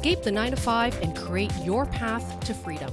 Escape the 9 to 5 and create your path to freedom.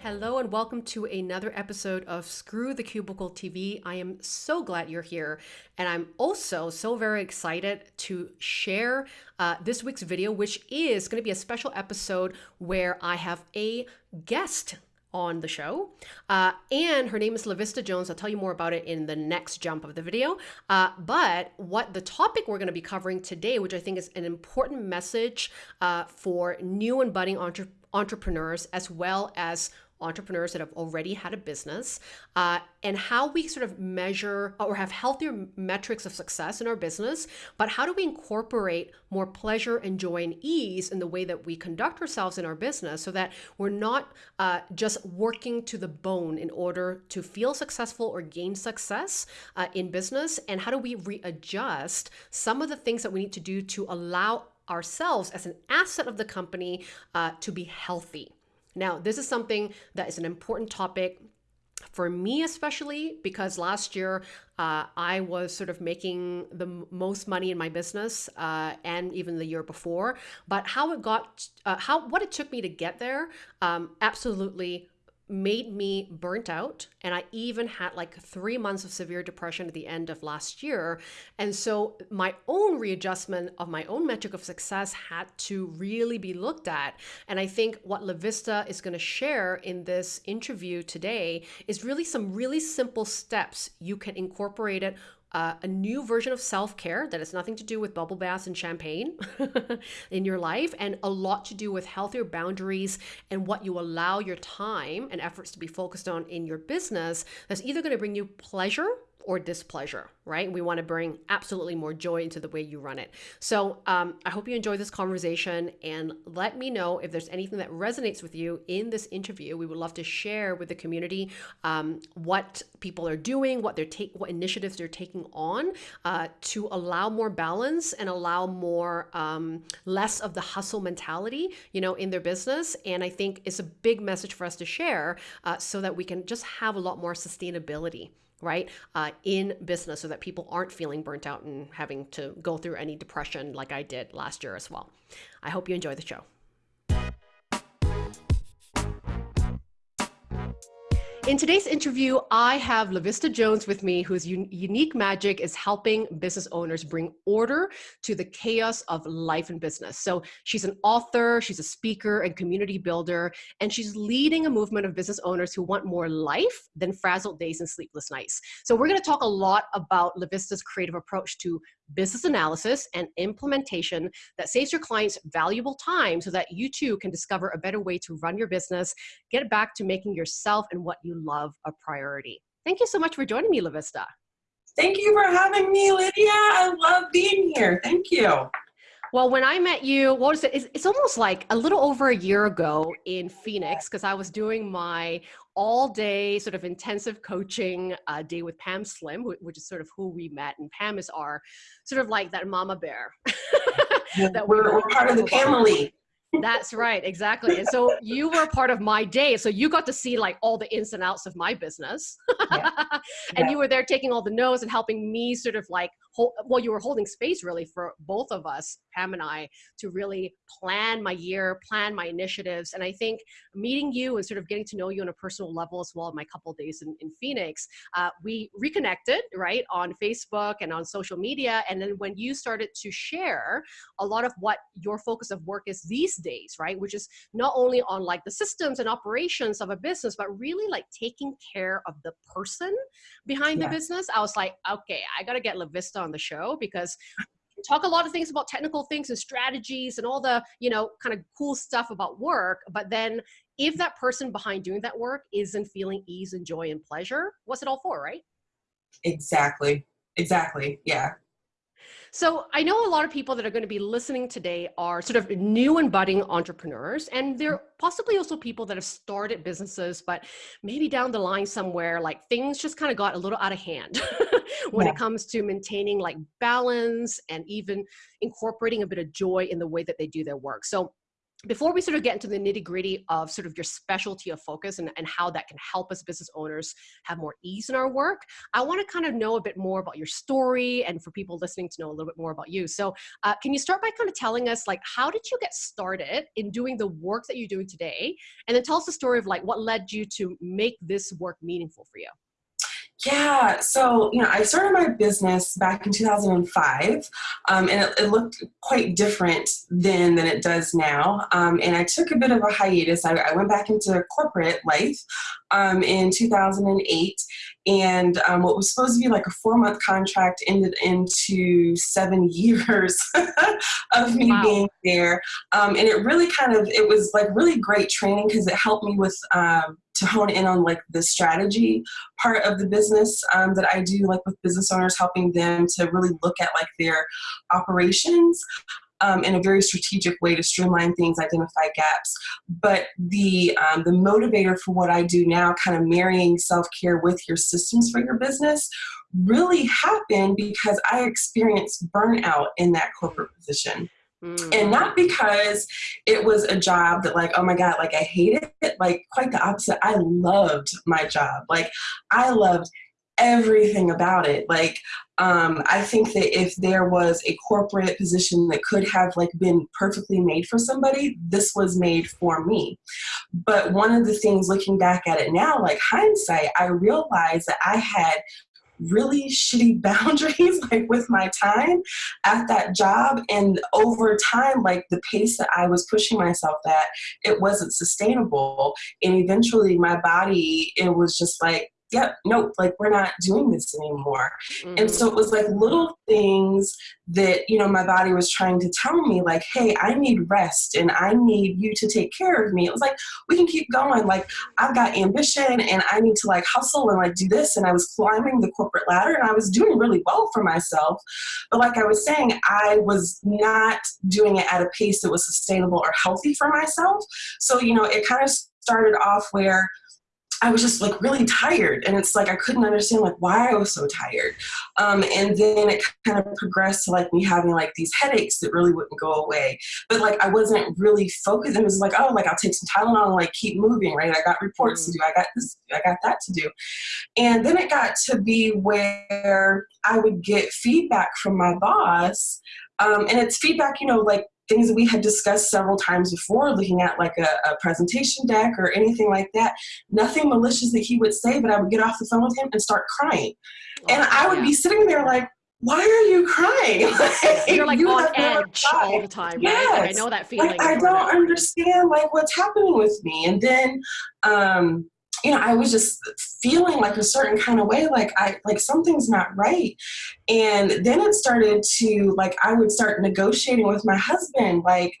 Hello and welcome to another episode of Screw the Cubicle TV. I am so glad you're here, and I'm also so very excited to share uh, this week's video, which is going to be a special episode where I have a guest on the show. Uh, and her name is LaVista Jones. I'll tell you more about it in the next jump of the video. Uh, but what the topic we're going to be covering today, which I think is an important message uh, for new and budding entre entrepreneurs, as well as entrepreneurs that have already had a business uh, and how we sort of measure or have healthier metrics of success in our business but how do we incorporate more pleasure and joy and ease in the way that we conduct ourselves in our business so that we're not uh, just working to the bone in order to feel successful or gain success uh, in business? And how do we readjust some of the things that we need to do to allow ourselves as an asset of the company uh, to be healthy now, this is something that is an important topic for me especially because last year uh, i was sort of making the most money in my business uh, and even the year before. But how it got uh, how what it took me to get there um, absolutely made me burnt out and i even had like three months of severe depression at the end of last year. And so my own readjustment of my own metric of success had to really be looked at. And i think what lavista is going to share in this interview today is really some really simple steps you can incorporate it uh, a new version of self care that has nothing to do with bubble baths and champagne in your life, and a lot to do with healthier boundaries and what you allow your time and efforts to be focused on in your business that's either going to bring you pleasure or displeasure, right? We want to bring absolutely more joy into the way you run it. So um, I hope you enjoy this conversation and let me know if there's anything that resonates with you in this interview. We would love to share with the community um, what people are doing, what they're take, what initiatives they're taking on uh, to allow more balance and allow more um, less of the hustle mentality, you know, in their business. And I think it's a big message for us to share uh, so that we can just have a lot more sustainability right, uh, in business so that people aren't feeling burnt out and having to go through any depression like I did last year as well. I hope you enjoy the show. In today's interview, I have LaVista Jones with me, whose un unique magic is helping business owners bring order to the chaos of life and business. So she's an author, she's a speaker and community builder, and she's leading a movement of business owners who want more life than frazzled days and sleepless nights. So we're gonna talk a lot about LaVista's creative approach to business analysis and implementation that saves your clients valuable time so that you too can discover a better way to run your business, get back to making yourself and what you love a priority. Thank you so much for joining me, LaVista. Thank you for having me, Lydia. I love being here. Thank you. Well, when I met you, what was it? It's, it's almost like a little over a year ago in Phoenix because I was doing my all day sort of intensive coaching uh, day with Pam Slim, which is sort of who we met. And Pam is our sort of like that mama bear. that we're, we're part of the family. That's right, exactly. And so you were part of my day. So you got to see like all the ins and outs of my business. Yeah. and yeah. you were there taking all the notes and helping me sort of like well, you were holding space really for both of us, Pam and I, to really plan my year, plan my initiatives. And I think meeting you and sort of getting to know you on a personal level as well in my couple days in, in Phoenix, uh, we reconnected, right, on Facebook and on social media. And then when you started to share a lot of what your focus of work is these days, right, which is not only on like the systems and operations of a business, but really like taking care of the person behind yeah. the business, I was like, okay, I got to get LaVista on the show because talk a lot of things about technical things and strategies and all the you know kind of cool stuff about work but then if that person behind doing that work isn't feeling ease and joy and pleasure what's it all for right? Exactly. Exactly. Yeah so I know a lot of people that are going to be listening today are sort of new and budding entrepreneurs, and they're possibly also people that have started businesses, but maybe down the line somewhere, like things just kind of got a little out of hand when yeah. it comes to maintaining like balance and even incorporating a bit of joy in the way that they do their work. So before we sort of get into the nitty gritty of sort of your specialty of focus and, and how that can help us business owners have more ease in our work, I want to kind of know a bit more about your story and for people listening to know a little bit more about you. So, uh, can you start by kind of telling us, like, how did you get started in doing the work that you're doing today? And then tell us the story of like what led you to make this work meaningful for you. Yeah, so you know, I started my business back in 2005, um, and it, it, looked quite different then than it does now. Um, and I took a bit of a hiatus. I, I went back into corporate life um, in 2008, and um, what was supposed to be like a four-month contract ended into seven years of me wow. being there. Um, and it really kind of it was like really great training because it helped me with um, to hone in on like the strategy part of the business um, that I do like with business owners helping them to really look at like their operations um, in a very strategic way to streamline things, identify gaps. But the um, the motivator for what I do now, kind of marrying self care with your systems for your business, really happened because I experienced burnout in that corporate position. Mm. And not because it was a job that, like, oh my God, like I hated it. Like, quite the opposite. I loved my job. Like, I loved everything about it. Like, um, I think that if there was a corporate position that could have like been perfectly made for somebody, this was made for me. But one of the things looking back at it now, like hindsight, I realized that I had really shitty boundaries like with my time at that job. And over time like the pace that i was pushing myself at it wasn't sustainable. And eventually my body it was just like yep, nope, like we're not doing this anymore. Mm-hmm. And so it was like little things that, you know, my body was trying to tell me, like, hey, I need rest and I need you to take care of me. It was like, we can keep going. Like, I've got ambition and I need to like hustle and like do this. And I was climbing the corporate ladder and I was doing really well for myself. But like I was saying, I was not doing it at a pace that was sustainable or healthy for myself. So, you know, it kind of started off where I was just like really tired. And it's like I couldn't understand like why I was so tired. Um, and then it kind of progressed to like me having like these headaches that really wouldn't go away. But like I wasn't really focused. And it was like, oh, like I'll take some Tylenol and like keep moving, right? I got reports mm. to do, I got this, I got that to do. And then it got to be where I would get feedback from my boss. Um, and it's feedback, you know, like things that we had discussed several times before, looking at like a, a, presentation deck or anything like that. Nothing malicious that he would say, but I would get off the phone with him and start crying. Oh, and I would yeah. be sitting there like, why are you crying? like, You're like you on edge all the time, yes. right? Like, I know that feeling. Like, I don't understand like what's happening with me. And then um, you know, I was just feeling like a certain kind of way, like I like something's not right. And then it started to like I would start negotiating with my husband, like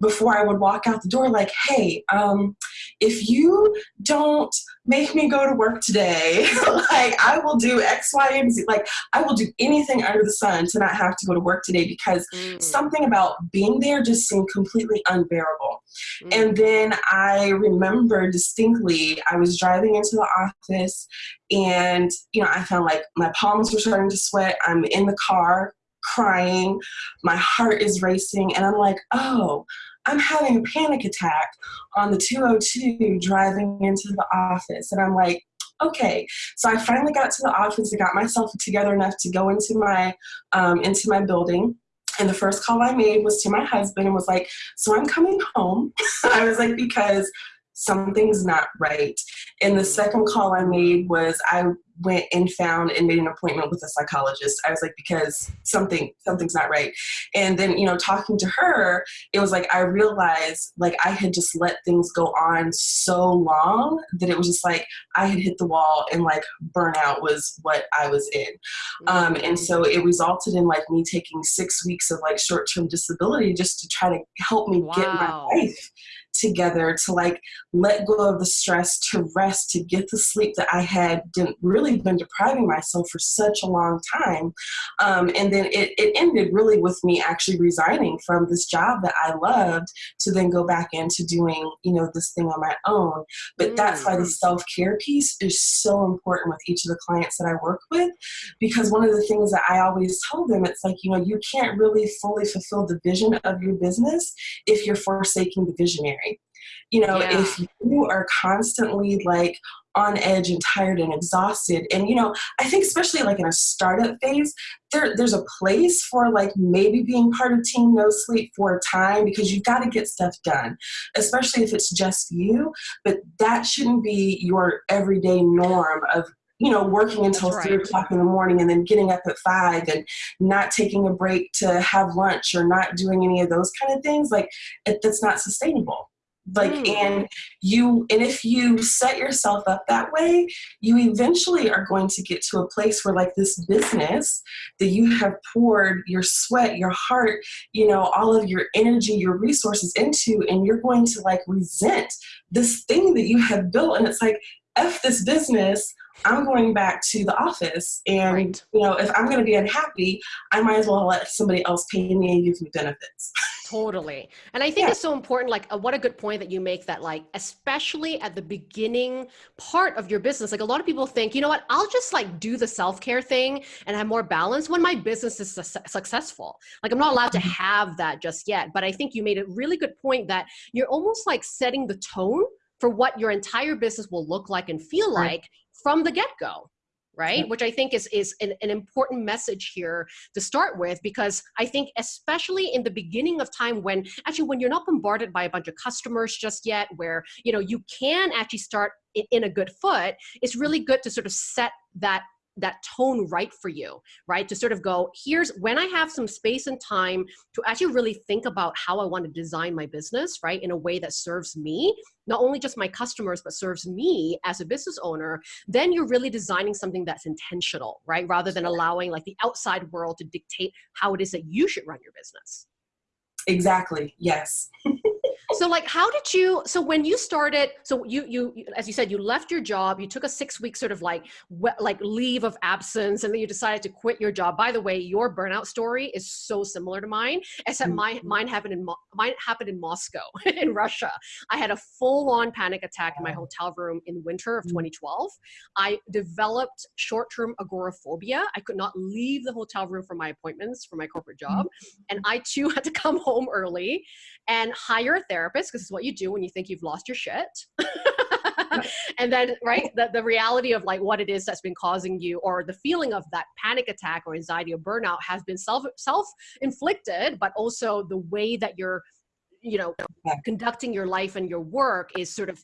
before I would walk out the door, like, hey, um, if you don't make me go to work today. like I will do X, Y, and Z. Like I will do anything under the sun to not have to go to work today because mm. something about being there just seemed completely unbearable. Mm. And then I remember distinctly I was driving into the office and you know I found like my palms were starting to sweat. I'm in the car crying, my heart is racing, and I'm like, oh, I'm having a panic attack on the 202 driving into the office. And I'm like, okay. So I finally got to the office. I got myself together enough to go into my um, into my building. And the first call I made was to my husband and was like, so I'm coming home. I was like, because something's not right. And the second call I made was I went and found and made an appointment with a psychologist. I was like, because something something's not right. And then, you know, talking to her, it was like I realized like I had just let things go on so long that it was just like I had hit the wall and like burnout was what I was in. Um, and so it resulted in like me taking six weeks of like short term disability just to try to help me wow. get my life together to like let go of the stress, to rest, to get the sleep that I had didn't really been depriving myself for such a long time. Um, and then it, it ended really with me actually resigning from this job that I loved to then go back into doing, you know, this thing on my own. But that's why the mm. self care piece is so important with each of the clients that I work with, because one of the things that I always tell them, it's like, you know, you can't really fully fulfill the vision of your business if you're forsaking the visionary. You know, yeah. if you are constantly like on edge and tired and exhausted and you know i think especially like in a startup phase there, there's a place for like maybe being part of team no sleep for a time because you've got to get stuff done especially if it's just you but that shouldn't be your everyday norm of you know, working until right. three o'clock in the morning and then getting up at five and not taking a break to have lunch or not doing any of those kind of things, like it, that's not sustainable. Like, mm. and you, and if you set yourself up that way, you eventually are going to get to a place where, like, this business that you have poured your sweat, your heart, you know, all of your energy, your resources into, and you're going to like resent this thing that you have built. And it's like, F this business, I'm going back to the office. And, right. you know, if I'm going to be unhappy, I might as well let somebody else pay me and give me benefits. totally. And I think yeah. it's so important. Like, uh, what a good point that you make that, like, especially at the beginning part of your business, like, a lot of people think, you know what, I'll just like do the self care thing and have more balance when my business is su- successful. Like, I'm not allowed to mm-hmm. have that just yet. But I think you made a really good point that you're almost like setting the tone for what your entire business will look like and feel right. like from the get-go right? Which i think is is an, an, important message here to start with because i think especially in the beginning of time when actually when you're not bombarded by a bunch of customers just yet where you know you can actually start in, in a good foot it's really good to sort of set that that tone right for you, right? To sort of go, here's when I have some space and time to actually really think about how I want to design my business, right? In a way that serves me, not only just my customers, but serves me as a business owner, then you're really designing something that's intentional, right? Rather than allowing like the outside world to dictate how it is that you should run your business. Exactly. Yes. so like how did you so when you started so you you as you said you left your job you took a six week sort of like like leave of absence and then you decided to quit your job by the way your burnout story is so similar to mine except mine mm-hmm. mine happened in mine happened in moscow in russia i had a full-on panic attack in my hotel room in winter of mm. 2012 i developed short-term agoraphobia i could not leave the hotel room for my appointments for my corporate job mm-hmm. and i too had to come home early and hire a therapist because it's what you do when you think you've lost your shit. and then right the, the reality of like what it is that's been causing you or the feeling of that panic attack or anxiety or burnout has been self self inflicted but also the way that you're you know conducting your life and your work is sort of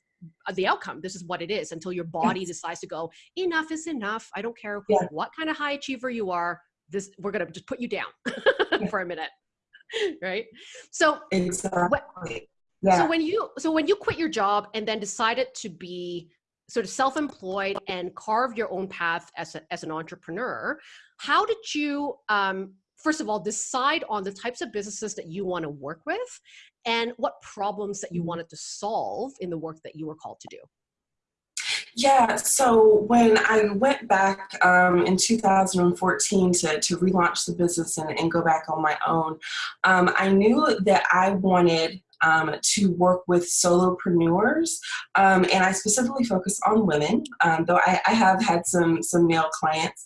uh, the outcome. This is what it is until your body decides to go enough is enough. I don't care yeah. what kind of high achiever you are. This we're going to just put you down for a minute. Right? So exactly. Yeah. so when you so when you quit your job and then decided to be sort of self-employed and carve your own path as, a, as an entrepreneur how did you um, first of all decide on the types of businesses that you want to work with and what problems that you mm-hmm. wanted to solve in the work that you were called to do yeah, so when I went back um, in 2014 to, to relaunch the business and, and go back on my own, um, I knew that I wanted um, to work with solopreneurs, um, and I specifically focus on women, um, though I, I, have had some some male clients.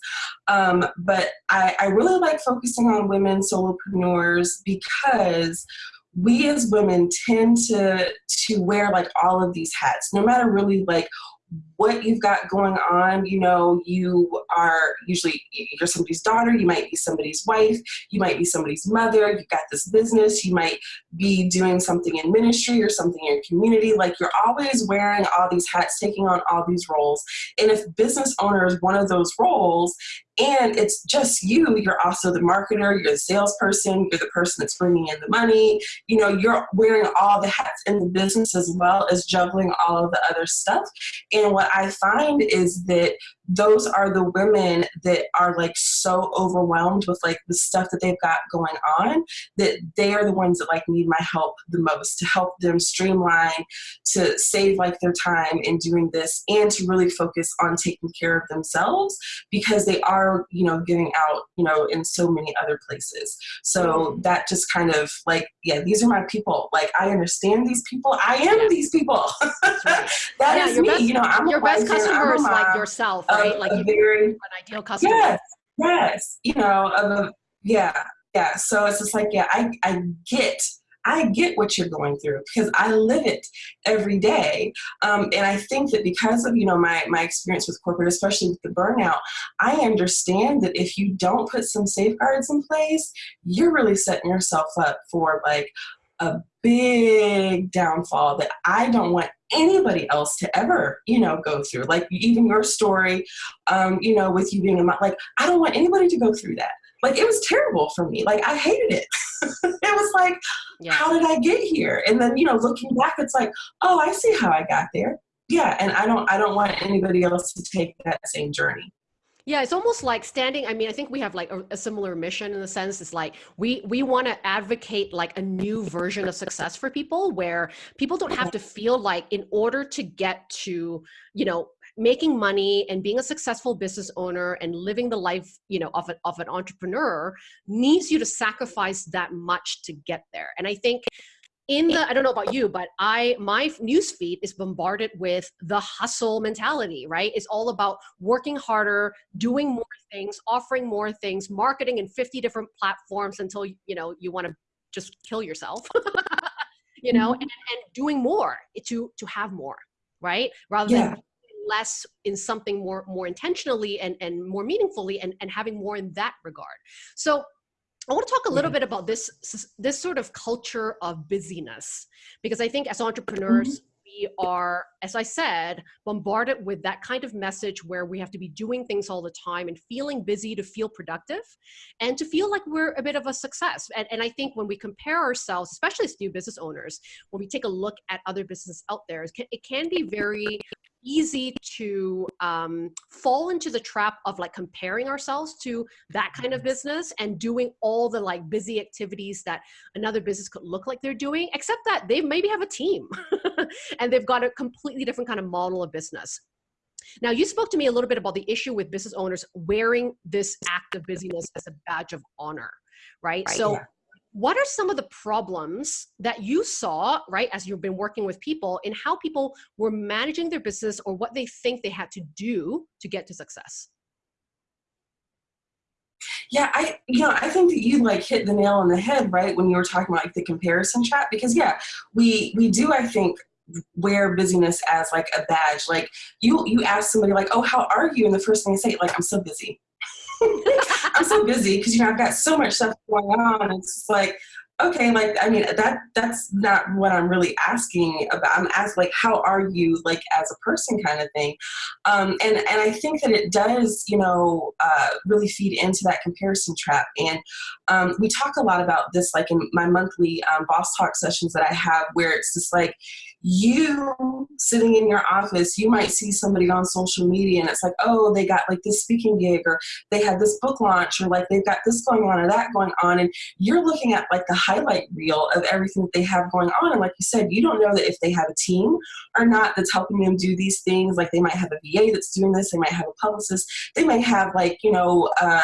Um, but I, I really like focusing on women solopreneurs because we as women tend to to wear like all of these hats no matter really like what you've got going on. You know, you are usually you're somebody's daughter, you might be somebody's wife, you might be somebody's mother, you've got this business, you might be doing something in ministry or something in your community. Like you're always wearing all these hats, taking on all these roles. And if business owner is one of those roles, and it's just you you're also the marketer you're the salesperson you're the person that's bringing in the money you know you're wearing all the hats in the business as well as juggling all of the other stuff and what i find is that those are the women that are like so overwhelmed with like the stuff that they've got going on that they are the ones that like need my help the most to help them streamline to save like their time in doing this and to really focus on taking care of themselves because they are you know giving out you know in so many other places. So mm-hmm. that just kind of like yeah these are my people. Like i understand these people. I am these people. That yeah, is me. best, you know i'm your best customer is like yourself right like you very an ideal customer yes yes you know yeah yeah so it's just like yeah i i get I get what you're going through because I live it every day. Um, and I think that because of, you know, my, my experience with corporate, especially with the burnout, I understand that if you don't put some safeguards in place, you're really setting yourself up for like a big downfall that I don't want anybody else to ever, you know, go through. Like even your story, um, you know, with you being a mom, like I don't want anybody to go through that. Like it was terrible for me. Like I hated it. it was like, yeah. how did I get here? And then, you know, looking back, it's like, oh, I see how I got there. Yeah, and I don't I don't want anybody else to take that same journey. Yeah, it's almost like standing. I mean, I think we have like a, a similar mission in the sense it's like we we want to advocate like a new version of success for people where people don't have to feel like in order to get to, you know, making money and being a successful business owner and living the life you know of, a, of an entrepreneur needs you to sacrifice that much to get there and i think in the i don't know about you but i my news feed is bombarded with the hustle mentality right it's all about working harder doing more things offering more things marketing in 50 different platforms until you know you want to just kill yourself you know mm-hmm. and, and doing more to to have more right rather yeah. than less in something more more intentionally and and more meaningfully and and having more in that regard so I want to talk a little bit about this this sort of culture of busyness because I think as entrepreneurs mm-hmm. we are as I said bombarded with that kind of message where we have to be doing things all the time and feeling busy to feel productive and to feel like we're a bit of a success and, and I think when we compare ourselves especially as new business owners when we take a look at other businesses out there it can, it can be very easy to um, fall into the trap of like comparing ourselves to that kind of business and doing all the like busy activities that another business could look like they're doing, except that they maybe have a team and they've got a completely different kind of model of business. Now, you spoke to me a little bit about the issue with business owners wearing this act of busyness as a badge of honor, right? right so, yeah what are some of the problems that you saw right as you've been working with people in how people were managing their business or what they think they had to do to get to success? Yeah i you know i think that you like hit the nail on the head right when you were talking about like the comparison trap because yeah we we do i think wear busyness as like a badge. Like you you ask somebody like oh how are you? and the first thing they say like i'm so busy I'm so busy because you know I've got so much stuff going on. It's like okay, like I mean that that's not what I'm really asking about. I'm asking like how are you like as a person kind of thing. Um, and and I think that it does you know uh, really feed into that comparison trap. And um, we talk a lot about this like in my monthly um, boss talk sessions that I have where it's just like you sitting in your office, you might see somebody on social media and it's like, oh, they got like this speaking gig or they had this book launch or like they've got this going on or that going on. And you're looking at like the highlight reel of everything that they have going on. And like you said, you don't know that if they have a team or not that's helping them do these things. Like they might have a VA that's doing this, they might have a publicist, they may have like, you know, uh,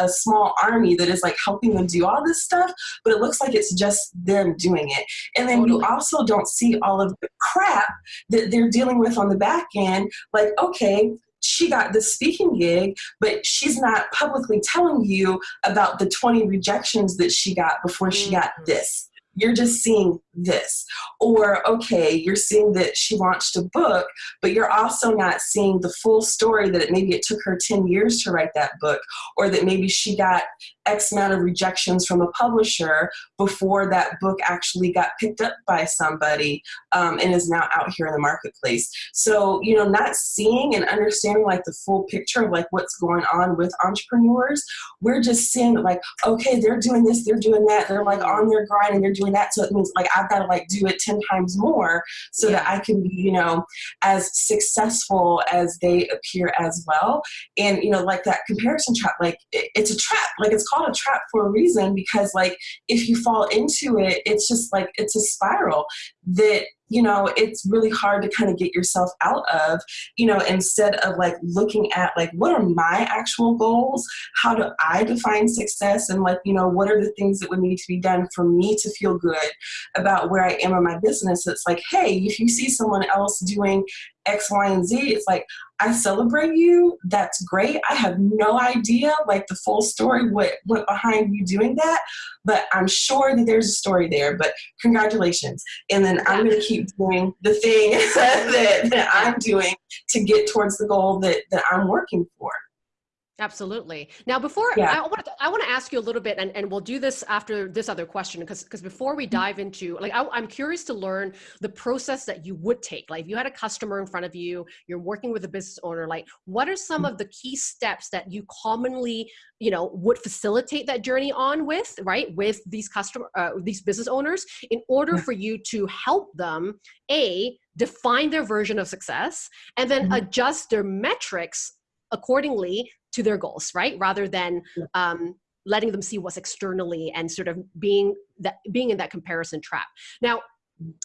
a small army that is like helping them do all this stuff, but it looks like it's just them doing it. And then you also don't see all of the crap that they're dealing with on the back end. Like, okay, she got the speaking gig, but she's not publicly telling you about the 20 rejections that she got before she got mm. this you're just seeing this. Or, okay, you're seeing that she launched a book, but you're also not seeing the full story that it, maybe it took her 10 years to write that book, or that maybe she got X amount of rejections from a publisher before that book actually got picked up by somebody um, and is now out here in the marketplace. So, you know, not seeing and understanding like the full picture of like what's going on with entrepreneurs, we're just seeing like, okay, they're doing this, they're doing that, they're like on their grind and they're doing that. So it means like I've got to like do it 10 times more so yeah. that I can be, you know, as successful as they appear as well. And, you know, like that comparison trap, like it, it's a trap. Like it's called a trap for a reason because like if you fall into it, it's just like it's a spiral that you know it's really hard to kind of get yourself out of you know instead of like looking at like what are my actual goals how do i define success and like you know what are the things that would need to be done for me to feel good about where i am in my business it's like hey if you see someone else doing X, Y, and Z. It's like, I celebrate you. That's great. I have no idea, like the full story, what went behind you doing that, but I'm sure that there's a story there. But congratulations. And then I'm going to keep doing the thing that, that I'm doing to get towards the goal that, that I'm working for. Absolutely. Now, before yeah. I want to, I want to ask you a little bit, and, and we'll do this after this other question, because because before we mm-hmm. dive into, like, I, am curious to learn the process that you would take. Like, if you had a customer in front of you, you're working with a business owner, like, what are some mm-hmm. of the key steps that you commonly, you know, would facilitate that journey on with, right, with these customer, uh, these business owners, in order for you to help them, a define their version of success, and then mm-hmm. adjust their metrics accordingly to their goals, right? Rather than um, letting them see what's externally and sort of being that being in that comparison trap. Now,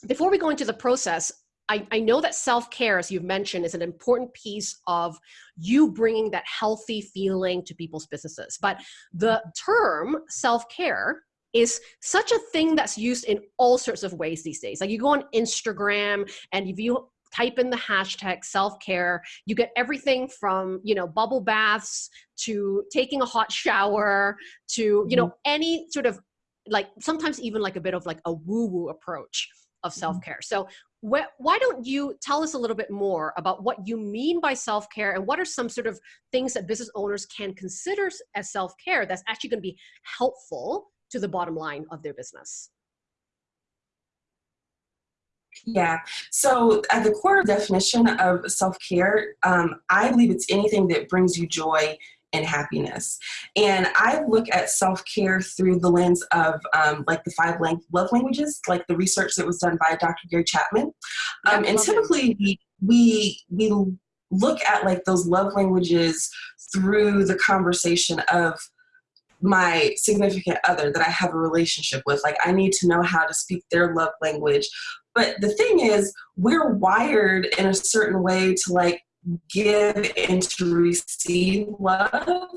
before we go into the process, I, I know that self-care, as you've mentioned, is an important piece of you bringing that healthy feeling to people's businesses. But the term self-care is such a thing that's used in all sorts of ways these days. Like you go on Instagram and if you type in the hashtag self-care you get everything from you know bubble baths to taking a hot shower to you know mm-hmm. any sort of like sometimes even like a bit of like a woo-woo approach of mm-hmm. self-care so wh- why don't you tell us a little bit more about what you mean by self-care and what are some sort of things that business owners can consider as self-care that's actually going to be helpful to the bottom line of their business yeah. So, at the core definition of self care, um, I believe it's anything that brings you joy and happiness. And I look at self care through the lens of um, like the five love languages, like the research that was done by Dr. Gary Chapman. Um, and typically, we, we, we look at like those love languages through the conversation of my significant other that I have a relationship with. Like, I need to know how to speak their love language. But the thing is, we're wired in a certain way to like give and to receive love.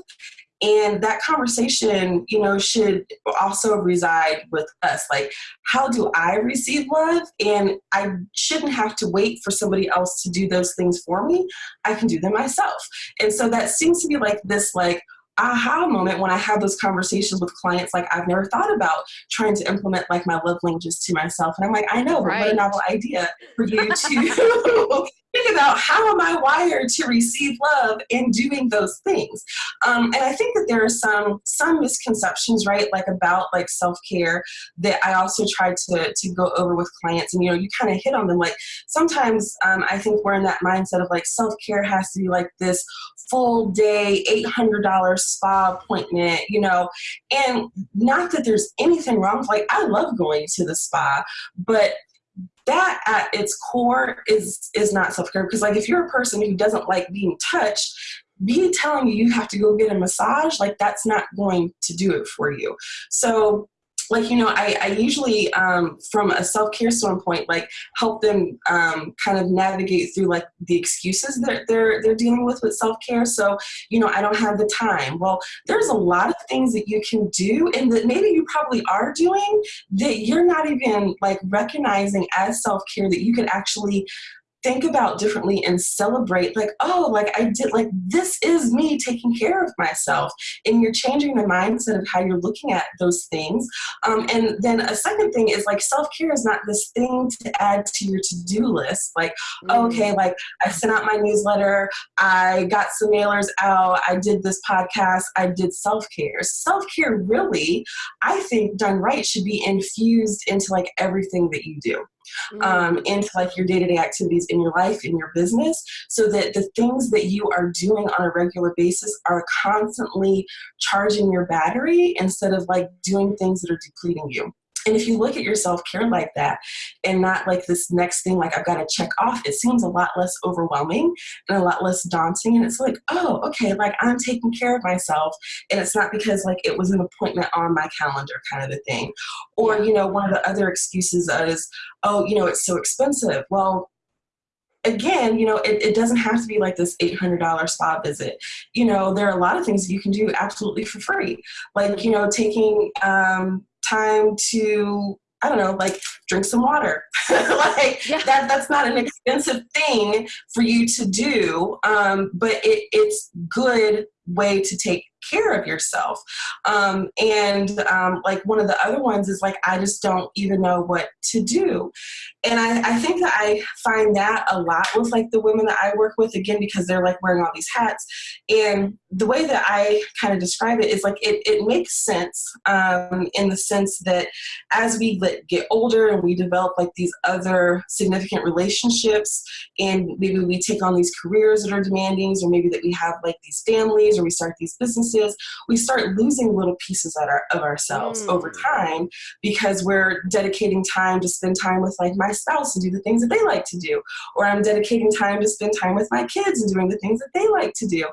And that conversation, you know, should also reside with us. Like, how do I receive love? And I shouldn't have to wait for somebody else to do those things for me. I can do them myself. And so that seems to be like this, like, aha moment when I have those conversations with clients. Like I've never thought about trying to implement like my love languages to myself, and I'm like, I know, right. what a novel idea for you to think about how am I wired to receive love in doing those things. Um, and I think that there are some some misconceptions, right, like about like self care that I also try to to go over with clients. And you know, you kind of hit on them. Like sometimes um, I think we're in that mindset of like self care has to be like this full day, eight hundred dollars spa appointment, you know, and not that there's anything wrong. Like I love going to the spa, but that at its core is is not self-care. Because like if you're a person who doesn't like being touched me telling you you have to go get a massage like that's not going to do it for you. So like you know i, I usually um, from a self-care standpoint like help them um, kind of navigate through like the excuses that they're they're dealing with with self-care. So you know i don't have the time. Well there's a lot of things that you can do and that maybe you probably are doing that you're not even like recognizing as self-care that you can actually think about differently and celebrate like oh like i did like this is me taking care of myself and you're changing the mindset of how you're looking at those things. Um, and then a second thing is like self-care is not this thing to add to your to-do list. Like mm. okay like i sent out my newsletter i got some mailers out i did this podcast i did self-care. Self-care really i think done right should be infused into like everything that you do mm. um, into like your day-to-day activities in your life in your business so that the things that you are doing on a regular basis are constantly charging your battery instead of like doing things that are depleting you and if you look at your self care like that and not like this next thing, like I've got to check off, it seems a lot less overwhelming and a lot less daunting. And it's like, oh, okay, like I'm taking care of myself. And it's not because like it was an appointment on my calendar kind of a thing. Or, you know, one of the other excuses is, oh, you know, it's so expensive. Well, again, you know, it, it doesn't have to be like this $800 spa visit. You know, there are a lot of things you can do absolutely for free. Like, you know, taking um, time to I don't know, like drink some water. like yeah. that that's not an expensive thing for you to do. Um, but it, it's good way to take care of yourself. Um, and um, like one of the other ones is like, I just don't even know what to do. And I, I think that I find that a lot with like the women that I work with, again, because they're like wearing all these hats. And the way that I kind of describe it is like it, it makes sense um, in the sense that as we get older and we develop like these other significant relationships, and maybe we take on these careers that are demanding, or maybe that we have like these families or we start these businesses, we start losing little pieces of, our, of ourselves mm. over time because we're dedicating time to spend time with like my spouse and do the things that they like to do, or I'm dedicating time to spend time with my kids and doing the things that they like to do.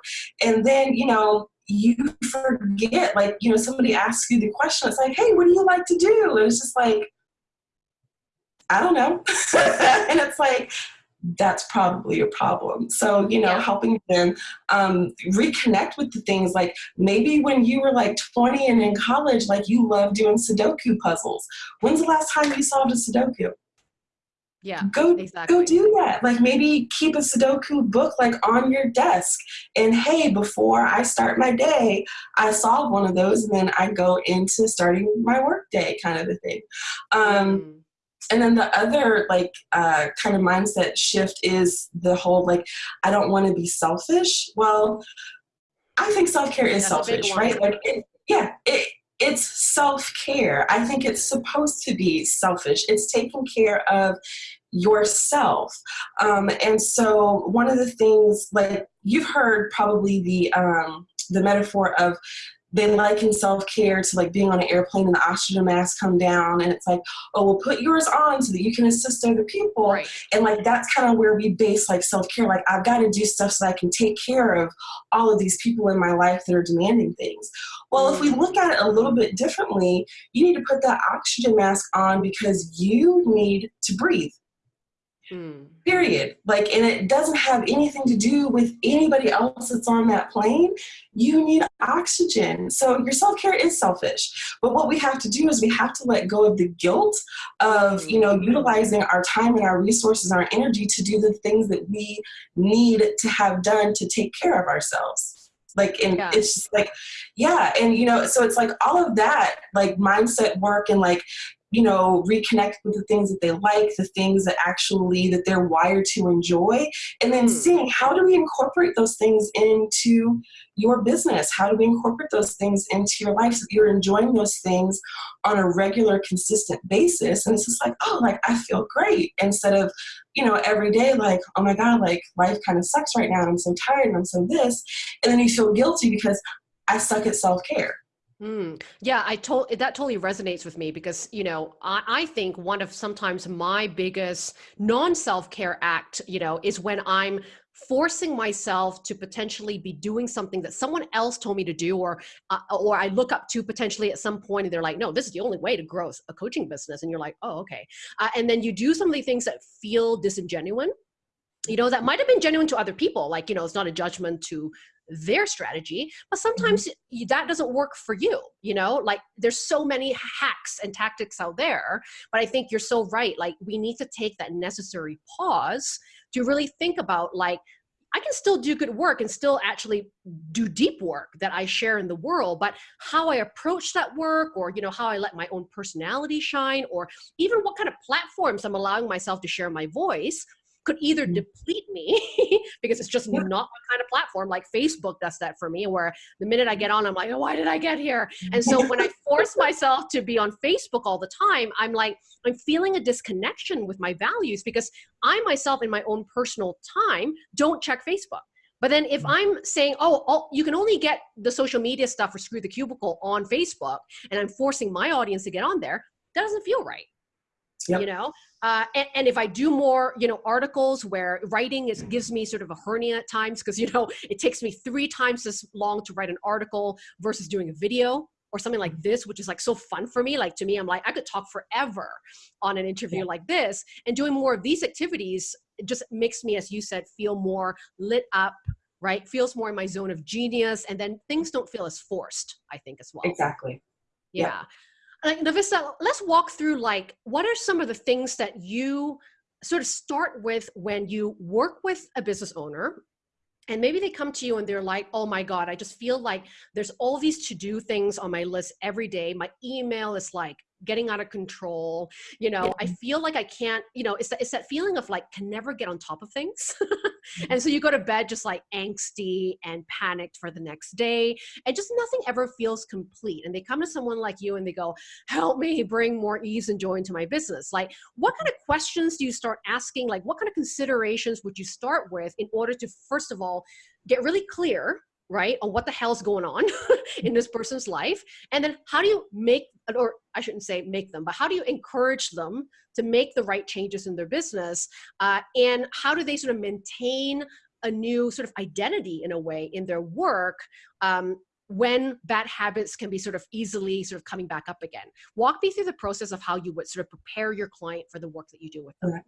And then, you know, you forget, like, you know, somebody asks you the question, it's like, hey, what do you like to do? And it's just like, I don't know. and it's like, that's probably a problem. So, you know, yeah. helping them um, reconnect with the things like maybe when you were like 20 and in college, like you love doing Sudoku puzzles. When's the last time you solved a Sudoku? Yeah, go exactly. go do that. Like maybe keep a Sudoku book like on your desk. And hey, before I start my day, I solve one of those, and then I go into starting my work day, kind of a thing. Um, mm and then the other like uh, kind of mindset shift is the whole like i don't want to be selfish. Well i think self-care is That's selfish right? Like it, yeah it, it's self-care. I think it's supposed to be selfish. It's taking care of yourself. Um, and so one of the things like you've heard probably the um, the metaphor of they liken self-care to like being on an airplane and the oxygen mask come down and it's like oh well put yours on so that you can assist other people right. and like that's kind of where we base like self-care like i've got to do stuff so i can take care of all of these people in my life that are demanding things well if we mm. look at it a little bit differently you need to put that oxygen mask on because you need to breathe Mm. Period. Like, and it doesn't have anything to do with anybody else that's on that plane. You need oxygen. So your self care is selfish. But what we have to do is we have to let go of the guilt of, you know, utilizing our time and our resources, our energy to do the things that we need to have done to take care of ourselves. Like, and yeah. it's just like, yeah. And, you know, so it's like all of that, like mindset work and like you know reconnect with the things that they like the things that actually that they're wired to enjoy and then mm. seeing how do we incorporate those things into your business? How do we incorporate those things into your life so you're enjoying those things on a regular consistent basis? And it's just like oh like i feel great instead of you know every day like oh my god like life kind of sucks right now i'm so tired and i'm so this and then you feel guilty because i suck at self-care Mm, yeah, I told that totally resonates with me because you know I, I think one of sometimes my biggest non self care act you know is when I'm forcing myself to potentially be doing something that someone else told me to do or uh, or I look up to potentially at some point and they're like no this is the only way to grow a coaching business. And you're like oh okay. Uh, and then you do some of the things that feel disingenuine you know that might have been genuine to other people like you know it's not a judgment to their strategy but sometimes mm-hmm. that doesn't work for you you know like there's so many hacks and tactics out there but i think you're so right like we need to take that necessary pause to really think about like I can still do good work and still actually do deep work that I share in the world, but how I approach that work or you know how I let my own personality shine or even what kind of platforms I'm allowing myself to share my voice could either mm-hmm. deplete me because it's just not my kind of platform like facebook does that for me where the minute i get on i'm like oh, why did i get here and so when i force myself to be on facebook all the time i'm like i'm feeling a disconnection with my values because i myself in my own personal time don't check facebook but then if mm-hmm. I'm saying, oh, oh, you can only get the social media stuff for Screw the Cubicle on Facebook, and I'm forcing my audience to get on there, that doesn't feel right. Yep. You know, uh, and, and, if I do more, you know, articles where writing is gives me sort of a hernia at times because you know it takes me three times as long to write an article versus doing a video or something like this, which is like so fun for me. Like to me, I'm like I could talk forever on an interview yeah. like this, and doing more of these activities just makes me, as you said, feel more lit up. Right, feels more in my zone of genius, and then things don't feel as forced. I think as well. Exactly. Yeah like LaVista, let's walk through like what are some of the things that you sort of start with when you work with a business owner and maybe they come to you and they're like oh my god i just feel like there's all these to do things on my list every day. My email is like getting out of control you know yeah. i feel like i can't you know it's, that, it's that feeling of like can never get on top of things mm-hmm. and so you go to bed just like angsty and panicked for the next day and just nothing ever feels complete and they come to someone like you and they go help me bring more ease and joy into my business like what kind of questions do you start asking like what kind of considerations would you start with in order to first of all get really clear right on what the hell's going on in this person's life and then how do you make or i shouldn't say make them but how do you encourage them to make the right changes in their business uh, and how do they sort of maintain a new sort of identity in a way in their work um, when bad habits can be sort of easily sort of coming back up again walk me through the process of how you would sort of prepare your client for the work that you do with them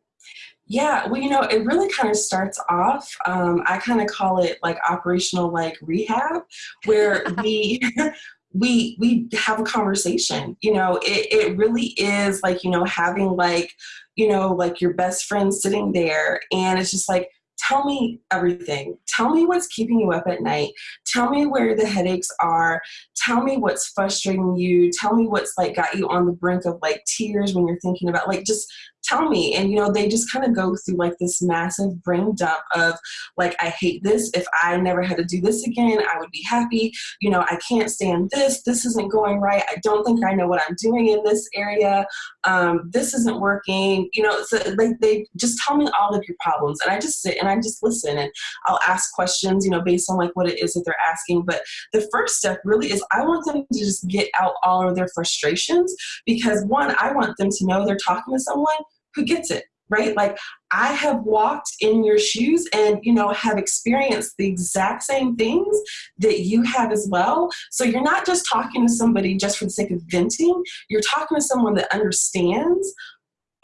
yeah, well, you know, it really kind of starts off. Um, I kind of call it like operational like rehab, where we we we have a conversation. You know, it it really is like you know having like you know like your best friend sitting there, and it's just like tell me everything. Tell me what's keeping you up at night. Tell me where the headaches are. Tell me what's frustrating you. Tell me what's like got you on the brink of like tears when you're thinking about like just tell me. And you know they just kind of go through like this massive brain dump of like i hate this. If i never had to do this again i would be happy. You know i can't stand this. This isn't going right. I don't think i know what i'm doing in this area. Um, this isn't working. You know so like they just tell me all of your problems. And i just sit and i just listen. And i'll ask questions you know based on like what it is that they're asking. But the first step really is i want them to just get out all of their frustrations because one i want them to know they're talking to someone who gets it right? Like i have walked in your shoes and you know have experienced the exact same things that you have as well. So you're not just talking to somebody just for the sake of venting. You're talking to someone that understands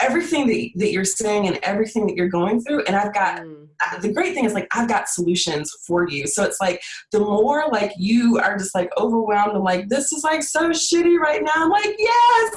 everything that, that you're saying and everything that you're going through. And i've got mm. the great thing is like i've got solutions for you. So it's like the more like you are just like overwhelmed and like this is like so shitty right now i'm like yes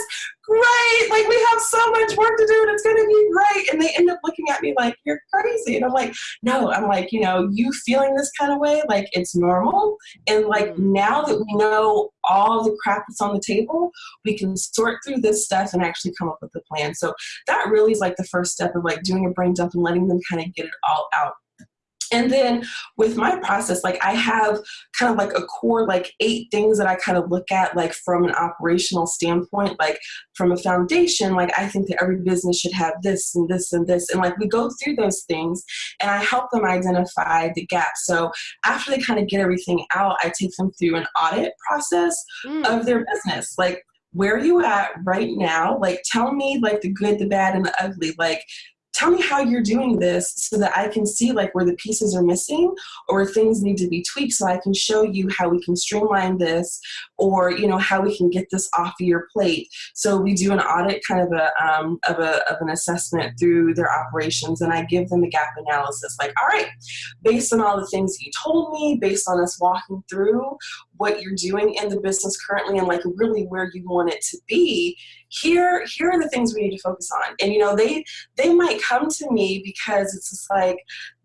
great. Like, we have so much work to do and it's going to be great. And they end up looking at me like, you're crazy. And I'm like, no, I'm like, you know, you feeling this kind of way, like, it's normal. And like, mm. now that we know all the crap that's on the table, we can sort through this stuff and actually come up with a plan. So that really is like the first step of like doing a brain dump and letting them kind of get it all out and then with my process like i have kind of like a core like eight things that i kind of look at like from an operational standpoint like from a foundation like i think that every business should have this and this and this and like we go through those things and i help them identify the gaps. So after they kind of get everything out i take them through an audit process mm. of their business. Like where are you at right now? Like tell me like the good the bad and the ugly. Like tell me how you're doing this so that I can see like where the pieces are missing or things need to be tweaked so I can show you how we can streamline this or you know how we can get this off of your plate. So we do an audit kind of a um, of a of an assessment through their operations and I give them a gap analysis like all right based on all the things you told me based on us walking through what you're doing in the business currently and like really where you want it to be here here are the things we need to focus on. And you know they they might come to me because it's just like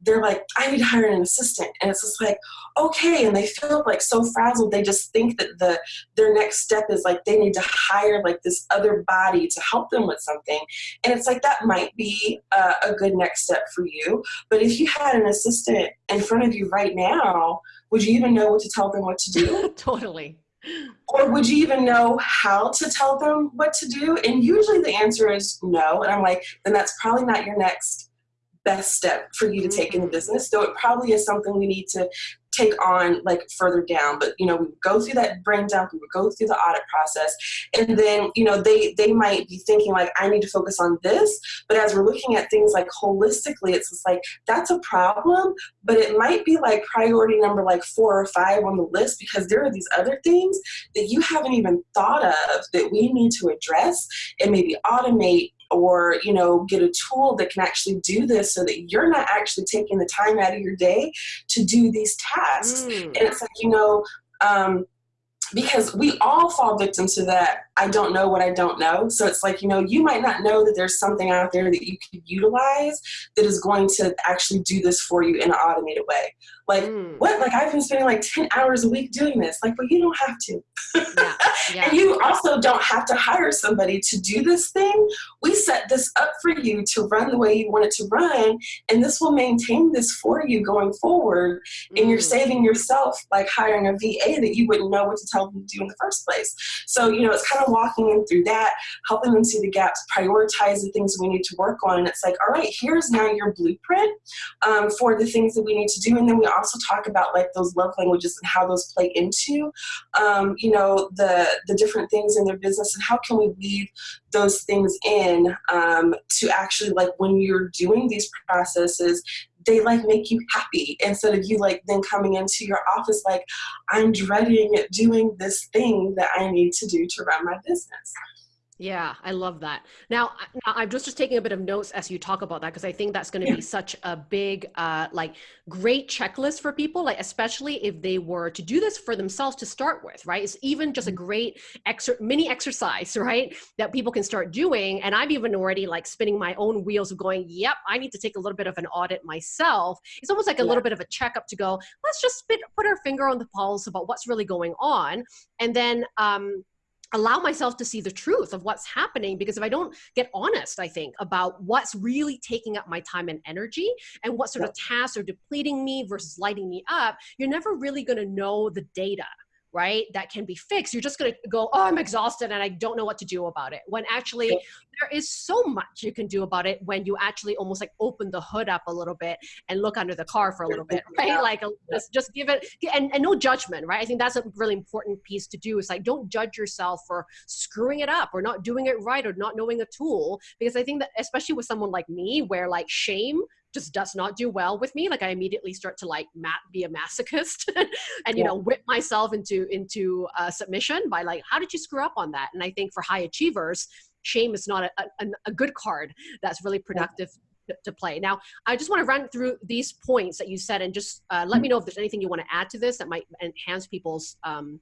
they're like i need to hire an assistant. And it's just like okay. And they feel like so frazzled. They just think that the their next step is like they need to hire like this other body to help them with something. And it's like that might be a, a good next step for you. But if you had an assistant in front of you right now would you even know what to tell them what to do totally or would you even know how to tell them what to do? And usually the answer is no. And I'm like, then that's probably not your next best step for you to take in the mm-hmm. business. Though it probably is something we need to take on like further down. But you know we go through that brain dump we would go through the audit process and then you know they they might be thinking like i need to focus on this. But as we're looking at things like holistically it's just like that's a problem but it might be like priority number like four or five on the list because there are these other things that you haven't even thought of that we need to address and maybe automate or you know get a tool that can actually do this so that you're not actually taking the time out of your day to do these tasks mm. and it's like you know um, because we all fall victim to that I don't know what I don't know. So it's like, you know, you might not know that there's something out there that you could utilize that is going to actually do this for you in an automated way. Like, mm. what? Like, I've been spending like 10 hours a week doing this. Like, well, you don't have to. Yeah. Yeah. and you also don't have to hire somebody to do this thing. We set this up for you to run the way you want it to run, and this will maintain this for you going forward. Mm. And you're mm. saving yourself like hiring a VA that you wouldn't know what to tell them to do in the first place. So, you know, it's kind of of walking in through that, helping them see the gaps, prioritize the things we need to work on. And it's like, all right, here's now your blueprint um, for the things that we need to do. And then we also talk about like those love languages and how those play into, um, you know, the, the different things in their business and how can we weave those things in um, to actually like when you're doing these processes they like make you happy instead of you like then coming into your office like i'm dreading doing this thing that i need to do to run my business yeah, I love that. Now, I'm just just taking a bit of notes as you talk about that because I think that's going to yeah. be such a big, uh, like, great checklist for people. Like, especially if they were to do this for themselves to start with, right? It's even just a mm-hmm. great exer- mini exercise, right? That people can start doing. And I've even already like spinning my own wheels of going, "Yep, I need to take a little bit of an audit myself." It's almost like a yeah. little bit of a checkup to go. Let's just spit, put our finger on the pulse about what's really going on, and then. Um, allow myself to see the truth of what's happening because if i don't get honest i think about what's really taking up my time and energy and what sort of tasks are depleting me versus lighting me up you're never really going to know the data right that can be fixed. You're just going to go oh i'm exhausted and i don't know what to do about it when actually there is so much you can do about it when you actually almost like open the hood up a little bit and look under the car for a little bit right? like just just give it and, and no judgment right? I think that's a really important piece to do is like don't judge yourself for screwing it up or not doing it right or not knowing a tool because i think that especially with someone like me where like shame just does not do well with me like i immediately start to like mat be a masochist and you yeah. know whip myself into into uh, submission by like how did you screw up on that? And i think for high achievers shame is not a, a, a good card that's really productive yeah. to, to, play. Now i just want to run through these points that you said and just uh, let me know if there's anything you want to add to this that might enhance people's um,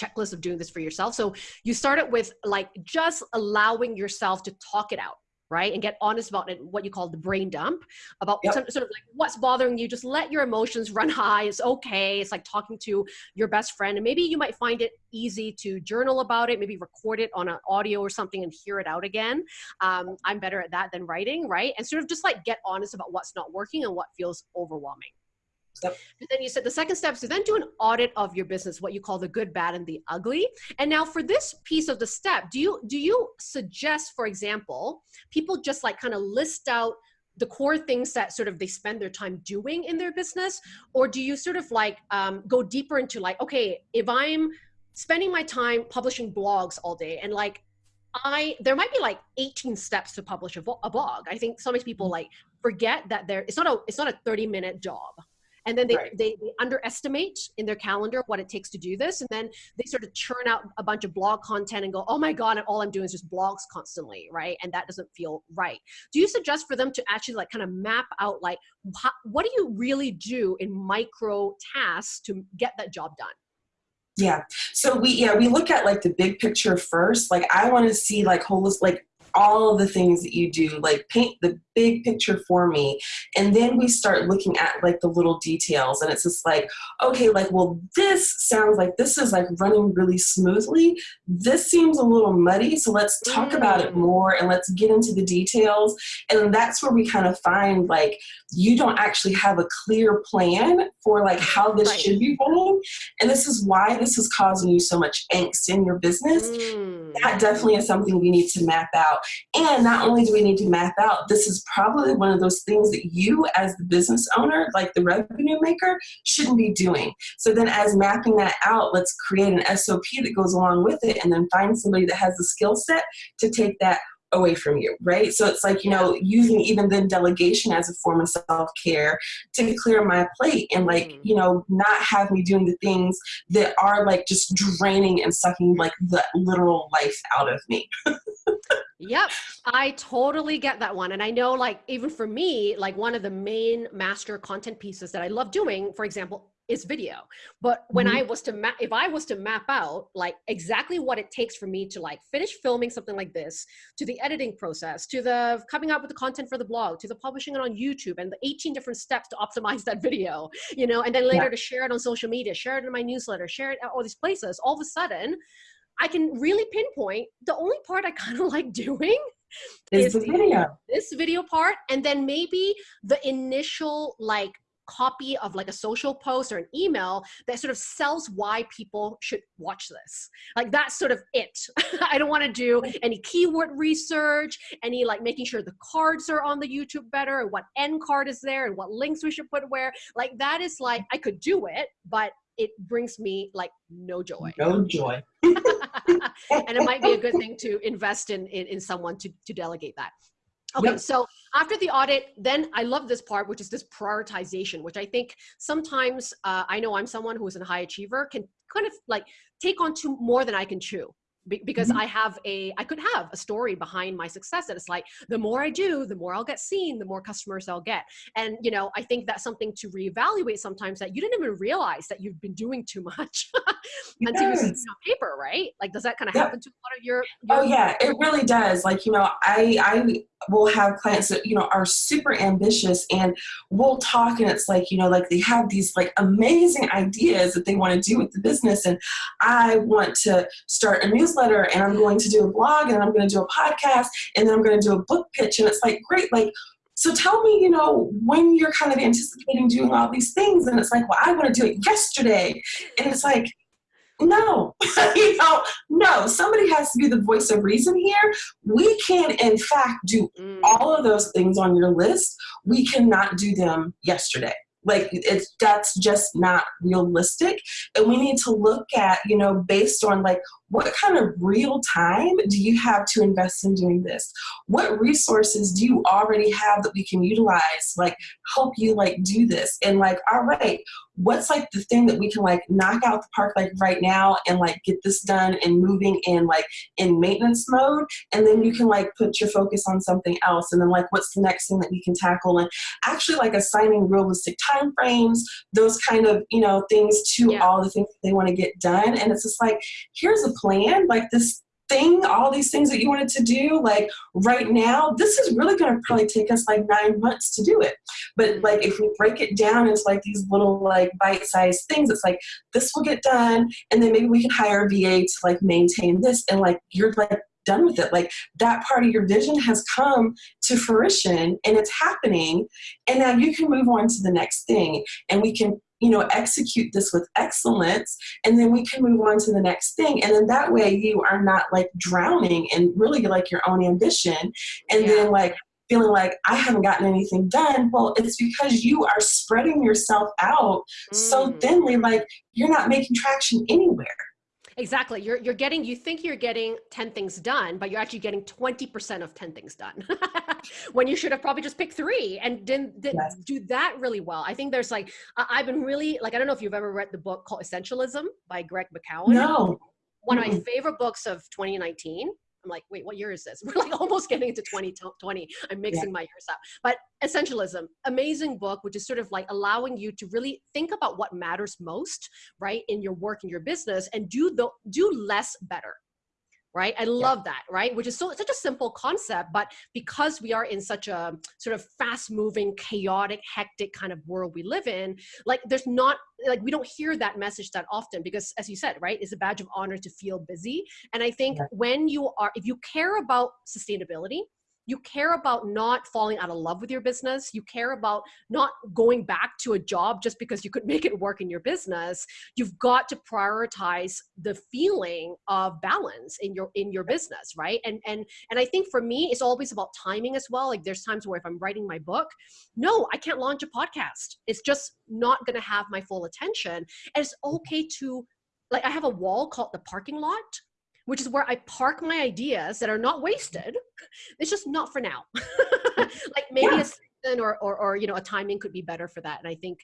checklist of doing this for yourself. So you started with like just allowing yourself to talk it out right? And get honest about it what you call the brain dump about yep. sort of like what's bothering you? Just let your emotions run high. It's okay. It's like talking to your best friend. And maybe you might find it easy to journal about it maybe record it on an audio or something and hear it out again. Um, i'm better at that than writing right? And sort of just like get honest about what's not working and what feels overwhelming Yep. And then you said the second step is to then do an audit of your business, what you call the good, bad, and the ugly. And now for this piece of the step, do you do you suggest, for example, people just like kind of list out the core things that sort of they spend their time doing in their business, or do you sort of like um, go deeper into like, okay, if I'm spending my time publishing blogs all day and like I there might be like 18 steps to publish a, a blog. I think so many people mm-hmm. like forget that there it's not a it's not a 30 minute job and then they, right. they, they, underestimate in their calendar what it takes to do this. And then they sort of churn out a bunch of blog content and go oh my god and all i'm doing is just blogs constantly right? And that doesn't feel right. Do you suggest for them to actually like kind of map out like how, what do you really do in micro tasks to get that job done? Yeah. So we yeah we look at like the big picture first. Like i want to see like holistic like all the things that you do like paint the big picture for me and then we start looking at like the little details and it's just like okay like well this sounds like this is like running really smoothly this seems a little muddy so let's talk mm. about it mm. more and let's get into the details and that's where we kind of find like you don't actually have a clear plan for like how this right. should be going and this is why this is causing you so much angst in your business mm. that definitely is something we need to map out and not only do we need to map out this is probably one of those things that you as the business owner, like the revenue maker, shouldn't be doing. So then as mapping that out, let's create an SOP that goes along with it and then find somebody that has the skill set to take that away from you, right? So it's like, you know, using even then delegation as a form of self care to clear my plate and like, mm. you know, not have me doing the things that are like just draining and sucking like the literal life out of me. Yep, I totally get that one. And I know, like, even for me, like, one of the main master content pieces that I love doing, for example, is video. But when mm-hmm. I was to map, if I was to map out like exactly what it takes for me to like finish filming something like this, to the editing process, to the coming up with the content for the blog, to the publishing it on YouTube, and the 18 different steps to optimize that video, you know, and then later yeah. to share it on social media, share it in my newsletter, share it at all these places, all of a sudden, I can really pinpoint the only part I kind of like doing is, is the video. This video part, and then maybe the initial like copy of like a social post or an email that sort of sells why people should watch this. Like that's sort of it. I don't want to do any keyword research, any like making sure the cards are on the YouTube better and what end card is there and what links we should put where. Like that is like I could do it, but it brings me like no joy. No joy. and it might be a good thing to invest in in, in someone to to delegate that. Okay, yep. so after the audit, then I love this part, which is this prioritization, which I think sometimes uh, I know I'm someone who is a high achiever, can kind of like take on to more than I can chew because mm-hmm. I have a, I could have a story behind my success that it's like, the more I do, the more I'll get seen, the more customers I'll get. And, you know, I think that's something to reevaluate sometimes that you didn't even realize that you've been doing too much until you see it on paper, right? Like, does that kind of happen to a lot of your, your, Oh yeah, it really does. Like, you know, I, I will have clients that, you know, are super ambitious and we'll talk and it's like, you know, like they have these like amazing ideas that they want to do with the business. And I want to start a newsletter newsletter and I'm going to do a blog and I'm going to do a podcast and then I'm going to do a book pitch. And it's like, great, like, so tell me, you know, when you're kind of anticipating doing all these things. And it's like, well, I want to do it yesterday. And it's like, no, you know, no, somebody has to be the voice of reason here. We can, in fact, do mm. all of those things on your list. We cannot do them yesterday like it's that's just not realistic and we need to look at you know based on like what kind of real time do you have to invest in doing this? What resources do you already have that we can utilize like help you like do this? And like all right what's like the thing that we can like knock out the park like right now and like get this done and moving in like in maintenance mode? And then you can like put your focus on something else and then like what's the next thing that you can tackle? And actually like assigning realistic time frames those kind of you know things to yeah. all the things that they want to get done. And it's just like here's a plan like this thing, all these things that you wanted to do, like right now, this is really going to probably take us like nine months to do it. But like if we break it down into like these little like bite-sized things, it's like this will get done, and then maybe we can hire a VA to like maintain this, and like you're like done with it. Like that part of your vision has come to fruition and it's happening. And now you can move on to the next thing and we can you know, execute this with excellence, and then we can move on to the next thing. And then that way you are not like drowning in really like your own ambition, and yeah. then like feeling like I haven't gotten anything done. Well, it's because you are spreading yourself out mm. so thinly, like you're not making traction anywhere. Exactly. You're, you're getting, you think you're getting 10 things done, but you're actually getting 20% of 10 things done when you should have probably just picked three and didn't, didn't yes. do that really well. I think there's like, I've been really, like, I don't know if you've ever read the book called Essentialism by Greg McKeown. No. One of my favorite books of 2019. I'm like, wait, what year is this? We're like almost getting into 2020. I'm mixing yeah. my years up. But Essentialism, amazing book, which is sort of like allowing you to really think about what matters most, right, in your work, in your business, and do the do less better right i love yeah. that right which is so such a simple concept but because we are in such a sort of fast moving chaotic hectic kind of world we live in like there's not like we don't hear that message that often because as you said right it's a badge of honor to feel busy and i think yeah. when you are if you care about sustainability you care about not falling out of love with your business. You care about not going back to a job just because you could make it work in your business. You've got to prioritize the feeling of balance in your in your business right? And and and i think for me it's always about timing as well. Like there's times where if i'm writing my book no i can't launch a podcast. It's just not going to have my full attention. And it's okay to like i have a wall called the parking lot which is where I park my ideas that are not wasted. It's just not for now. like maybe yeah. a season or, or, or, you know, a timing could be better for that. And I think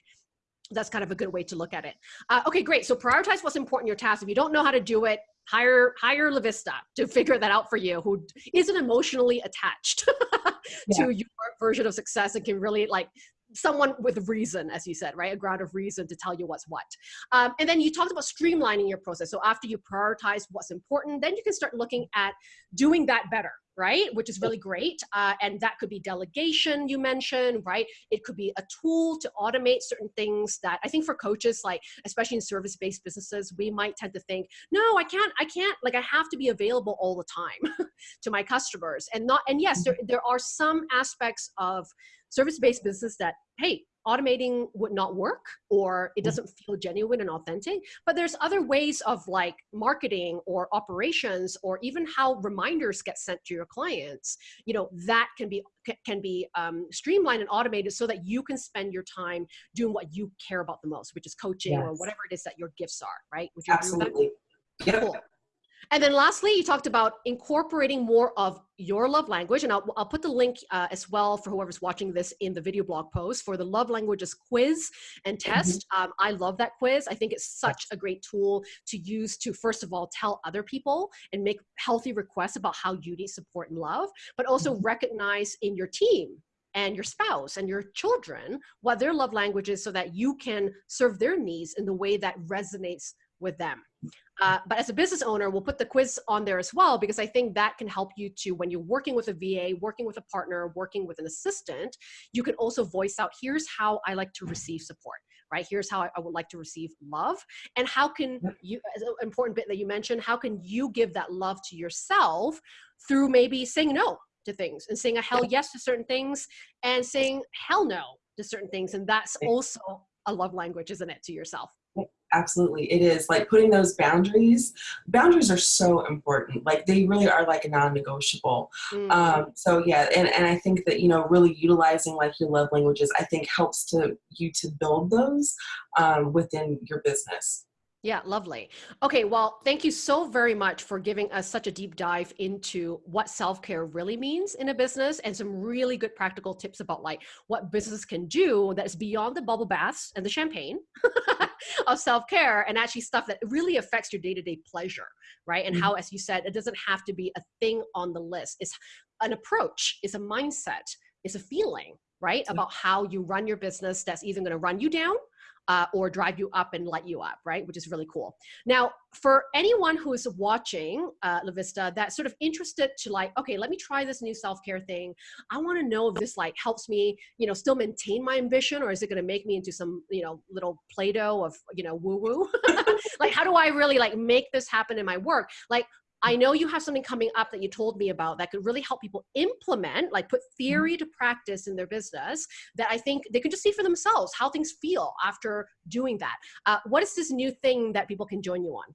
that's kind of a good way to look at it. Uh, okay, great. So prioritize what's important in your task. If you don't know how to do it, hire hire LaVista to figure that out for you, who isn't emotionally attached yeah. to your version of success and can really like someone with reason, as you said, right? A ground of reason to tell you what's what. Um, and then you talked about streamlining your process. So after you prioritize what's important, then you can start looking at doing that better, right? Which is really great. Uh, and that could be delegation, you mentioned, right? It could be a tool to automate certain things that I think for coaches, like especially in service-based businesses, we might tend to think, no, I can't, I can't, like I have to be available all the time to my customers. And not, and yes, there, mm-hmm. there are some aspects of service-based business that, hey, automating would not work or it mm. doesn't feel genuine and authentic but there's other ways of like marketing or operations or even how reminders get sent to your clients you know that can be can be um, streamlined and automated so that you can spend your time doing what you care about the most which is coaching yes. or whatever it is that your gifts are right Would you absolutely yeah cool. And then lastly, you talked about incorporating more of your love language. And I'll, I'll put the link uh, as well for whoever's watching this in the video blog post for the love languages quiz and mm-hmm. test. Um, I love that quiz. I think it's such a great tool to use to, first of all, tell other people and make healthy requests about how you need support and love, but also mm -hmm. recognize in your team and your spouse and your children what their love language is so that you can serve their needs in the way that resonates with them. Uh, but as a business owner, we'll put the quiz on there as well because I think that can help you to, when you're working with a VA, working with a partner, working with an assistant, you can also voice out, here's how I like to receive support, right? Here's how I would like to receive love. And how can you, as an important bit that you mentioned, how can you give that love to yourself through maybe saying no to things and saying a hell yes to certain things and saying hell no to certain things. And that's also a love language, isn't it, to yourself? Absolutely it is like putting those boundaries boundaries are so important like they really are like a non-negotiable mm. um, so yeah and, and i think that you know really utilizing like your love languages i think helps to you to build those um, within your business yeah, lovely. Okay, well, thank you so very much for giving us such a deep dive into what self-care really means in a business and some really good practical tips about like what business can do that is beyond the bubble baths and the champagne of self-care and actually stuff that really affects your day-to-day pleasure, right? And mm -hmm. how, as you said, it doesn't have to be a thing on the list. It's an approach, it's a mindset, it's a feeling, right? About how you run your business that's either going to run you down uh, or drive you up and light you up, right? Which is really cool. Now, for anyone who is watching uh, LaVista that's sort of interested to like, okay, let me try this new self-care thing. I want to know if this like helps me, you know, still maintain my ambition or is it going to make me into some, you know, little Play-Doh of, you know, woo-woo? like, how do I really like make this happen in my work? Like, I know you have something coming up that you told me about that could really help people implement, like put mm-hmm. theory to practice in their business that I think they can just see for themselves how things feel after doing that. Uh, what is this new thing that people can join you on?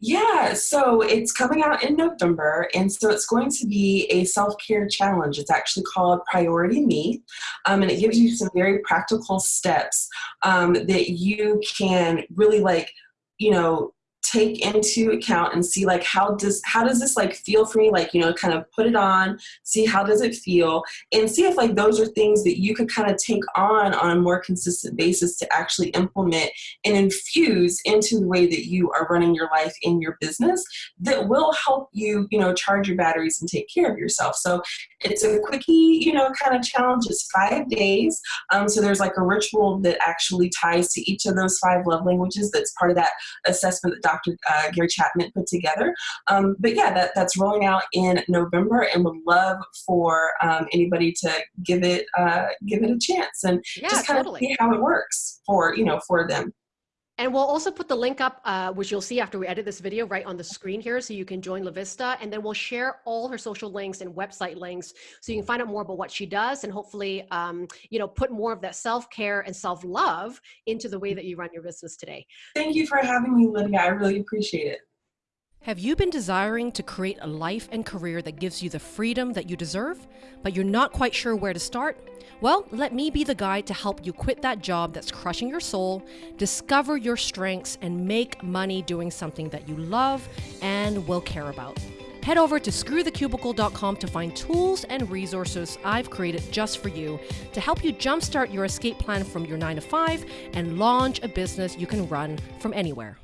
Yeah, so it's coming out in November, and so it's going to be a self-care challenge. It's actually called Priority Me, um, and it gives you some very practical steps um, that you can really like, you know, take into account and see like how does how does this like feel for me? Like you know kind of put it on see how does it feel and see if like those are things that you could kind of take on on a more consistent basis to actually implement and infuse into the way that you are running your life in your business that will help you you know charge your batteries and take care of yourself. So it's a quickie you know kind of challenge. It's five days um, so there's like a ritual that actually ties to each of those five love languages that's part of that assessment that Dr. Uh, Gary Chapman put together. Um, but yeah, that, that's rolling out in November and would love for um, anybody to give it uh, give it a chance and yeah, just kind totally. of see how it works for you know for them. And we'll also put the link up, uh, which you'll see after we edit this video right on the screen here. So you can join LaVista and then we'll share all her social links and website links so you can find out more about what she does and hopefully, um, you know, put more of that self-care and self-love into the way that you run your business today. Thank you for having me, Lydia. I really appreciate it. Have you been desiring to create a life and career that gives you the freedom that you deserve, but you're not quite sure where to start? Well, let me be the guide to help you quit that job that's crushing your soul, discover your strengths, and make money doing something that you love and will care about. Head over to screwthecubicle.com to find tools and resources I've created just for you to help you jumpstart your escape plan from your 9 to 5 and launch a business you can run from anywhere.